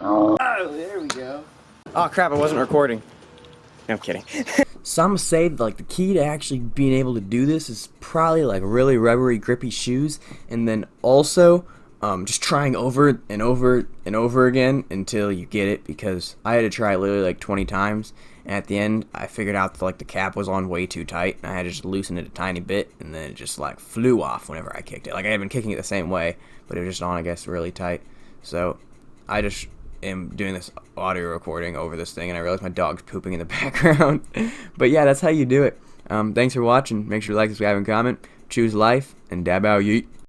Oh, there we go. Oh crap, I wasn't recording. No, I'm kidding. Some say like the key to actually being able to do this is probably like really rubbery, grippy shoes, and then also um, just trying over and over and over again until you get it. Because I had to try it literally like 20 times, and at the end I figured out that like the cap was on way too tight, and I had to just loosen it a tiny bit, and then it just like flew off whenever I kicked it. Like I had been kicking it the same way, but it was just on I guess really tight. So I just am doing this audio recording over this thing, and I realize my dog's pooping in the background. but yeah, that's how you do it. Um, thanks for watching. Make sure to like, subscribe, and comment. Choose life, and dab out yeet.